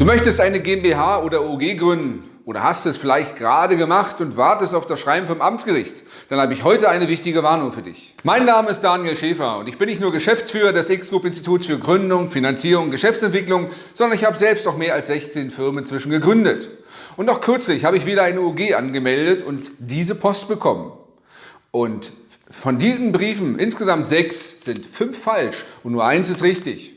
Du möchtest eine GmbH oder OG gründen oder hast es vielleicht gerade gemacht und wartest auf das Schreiben vom Amtsgericht, dann habe ich heute eine wichtige Warnung für dich. Mein Name ist Daniel Schäfer und ich bin nicht nur Geschäftsführer des X-Group Instituts für Gründung, Finanzierung und Geschäftsentwicklung, sondern ich habe selbst auch mehr als 16 Firmen inzwischen gegründet. Und noch kürzlich habe ich wieder eine OG angemeldet und diese Post bekommen. Und von diesen Briefen, insgesamt sechs, sind fünf falsch und nur eins ist richtig.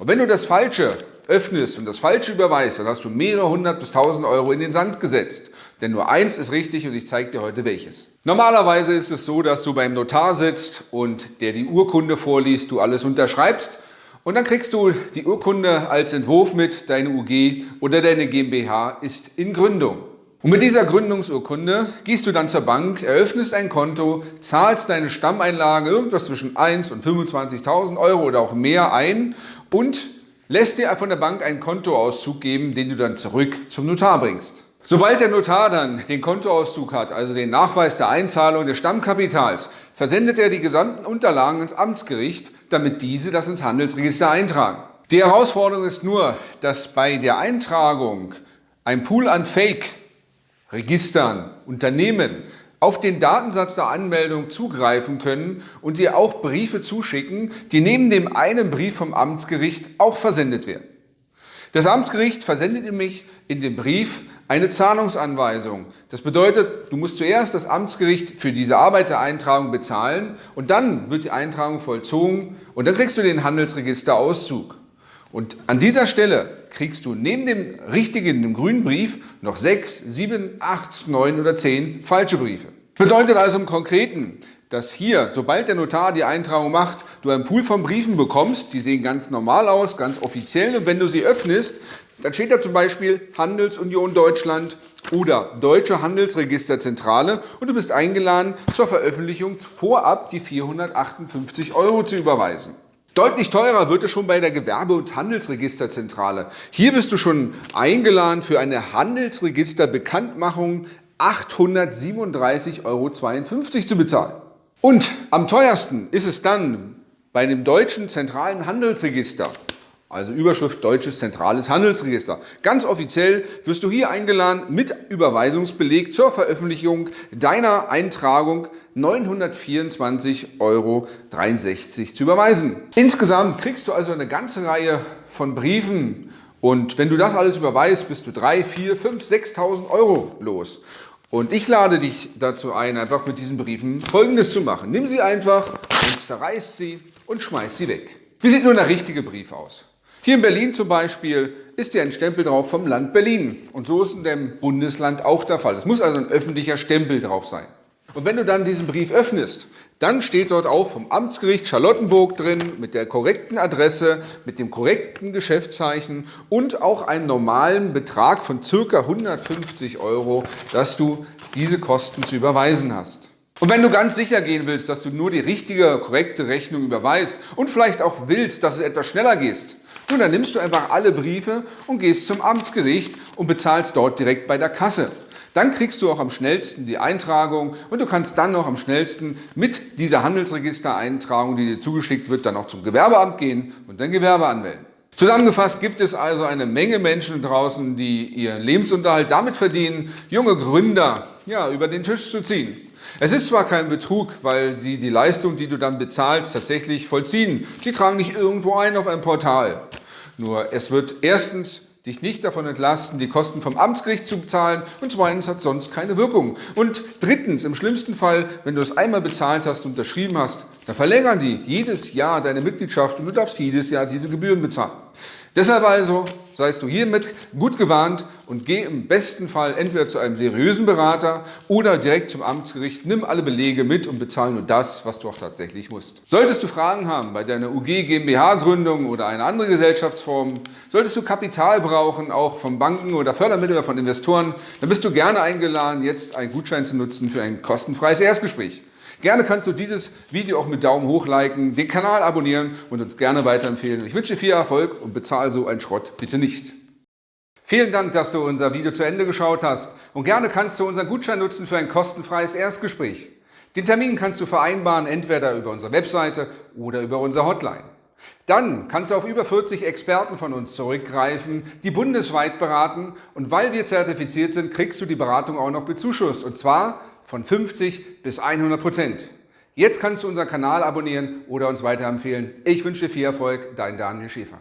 Und wenn du das Falsche öffnest und das Falsche überweist, dann hast du mehrere hundert bis tausend Euro in den Sand gesetzt. Denn nur eins ist richtig und ich zeige dir heute welches. Normalerweise ist es so, dass du beim Notar sitzt und der die Urkunde vorliest, du alles unterschreibst und dann kriegst du die Urkunde als Entwurf mit, deine UG oder deine GmbH ist in Gründung. Und mit dieser Gründungsurkunde gehst du dann zur Bank, eröffnest ein Konto, zahlst deine Stammeinlage irgendwas zwischen 1 und 25.000 Euro oder auch mehr ein und lässt dir von der Bank einen Kontoauszug geben, den du dann zurück zum Notar bringst. Sobald der Notar dann den Kontoauszug hat, also den Nachweis der Einzahlung des Stammkapitals, versendet er die gesamten Unterlagen ins Amtsgericht, damit diese das ins Handelsregister eintragen. Die Herausforderung ist nur, dass bei der Eintragung ein Pool an Fake-Registern, Unternehmen auf den Datensatz der Anmeldung zugreifen können und dir auch Briefe zuschicken, die neben dem einen Brief vom Amtsgericht auch versendet werden. Das Amtsgericht versendet nämlich in dem Brief eine Zahlungsanweisung. Das bedeutet, du musst zuerst das Amtsgericht für diese Arbeit der Eintragung bezahlen und dann wird die Eintragung vollzogen und dann kriegst du den Handelsregisterauszug. Und an dieser Stelle kriegst du neben dem richtigen, dem grünen Brief, noch sechs, sieben, acht, neun oder zehn falsche Briefe. Bedeutet also im Konkreten, dass hier, sobald der Notar die Eintragung macht, du einen Pool von Briefen bekommst, die sehen ganz normal aus, ganz offiziell und wenn du sie öffnest, dann steht da zum Beispiel Handelsunion Deutschland oder Deutsche Handelsregisterzentrale und du bist eingeladen, zur Veröffentlichung vorab die 458 Euro zu überweisen. Deutlich teurer wird es schon bei der Gewerbe- und Handelsregisterzentrale. Hier bist du schon eingeladen für eine Handelsregisterbekanntmachung 837,52 Euro zu bezahlen. Und am teuersten ist es dann bei dem deutschen zentralen Handelsregister. Also Überschrift Deutsches Zentrales Handelsregister. Ganz offiziell wirst du hier eingeladen, mit Überweisungsbeleg zur Veröffentlichung deiner Eintragung 924,63 Euro zu überweisen. Insgesamt kriegst du also eine ganze Reihe von Briefen und wenn du das alles überweist, bist du 3, 4, 5, 6.000 Euro los. Und ich lade dich dazu ein, einfach mit diesen Briefen Folgendes zu machen. Nimm sie einfach und zerreiß sie und schmeiß sie weg. Wie sieht nun der richtige Brief aus? Hier in Berlin zum Beispiel ist ja ein Stempel drauf vom Land Berlin. Und so ist in dem Bundesland auch der Fall. Es muss also ein öffentlicher Stempel drauf sein. Und wenn du dann diesen Brief öffnest, dann steht dort auch vom Amtsgericht Charlottenburg drin, mit der korrekten Adresse, mit dem korrekten Geschäftszeichen und auch einen normalen Betrag von ca. 150 Euro, dass du diese Kosten zu überweisen hast. Und wenn du ganz sicher gehen willst, dass du nur die richtige, korrekte Rechnung überweist und vielleicht auch willst, dass es etwas schneller geht, nun, dann nimmst du einfach alle Briefe und gehst zum Amtsgericht und bezahlst dort direkt bei der Kasse. Dann kriegst du auch am schnellsten die Eintragung und du kannst dann noch am schnellsten mit dieser Handelsregistereintragung, die dir zugeschickt wird, dann auch zum Gewerbeamt gehen und dein Gewerbe anmelden. Zusammengefasst gibt es also eine Menge Menschen draußen, die ihren Lebensunterhalt damit verdienen, junge Gründer ja, über den Tisch zu ziehen. Es ist zwar kein Betrug, weil sie die Leistung, die du dann bezahlst, tatsächlich vollziehen. Sie tragen nicht irgendwo ein auf ein Portal. Nur es wird erstens dich nicht davon entlasten, die Kosten vom Amtsgericht zu bezahlen und zweitens hat sonst keine Wirkung. Und drittens, im schlimmsten Fall, wenn du es einmal bezahlt hast und unterschrieben hast, dann verlängern die jedes Jahr deine Mitgliedschaft und du darfst jedes Jahr diese Gebühren bezahlen. Deshalb also seist du hiermit gut gewarnt und geh im besten Fall entweder zu einem seriösen Berater oder direkt zum Amtsgericht, nimm alle Belege mit und bezahl nur das, was du auch tatsächlich musst. Solltest du Fragen haben bei deiner UG GmbH Gründung oder einer anderen Gesellschaftsform, solltest du Kapital brauchen, auch von Banken oder Fördermittel oder von Investoren, dann bist du gerne eingeladen, jetzt einen Gutschein zu nutzen für ein kostenfreies Erstgespräch. Gerne kannst du dieses Video auch mit Daumen hoch liken, den Kanal abonnieren und uns gerne weiterempfehlen. Ich wünsche dir viel Erfolg und bezahle so einen Schrott bitte nicht. Vielen Dank, dass du unser Video zu Ende geschaut hast und gerne kannst du unseren Gutschein nutzen für ein kostenfreies Erstgespräch. Den Termin kannst du vereinbaren, entweder über unsere Webseite oder über unsere Hotline. Dann kannst du auf über 40 Experten von uns zurückgreifen, die bundesweit beraten und weil wir zertifiziert sind, kriegst du die Beratung auch noch bezuschusst und zwar von 50 bis 100 Prozent. Jetzt kannst du unseren Kanal abonnieren oder uns weiterempfehlen. Ich wünsche dir viel Erfolg, dein Daniel Schäfer.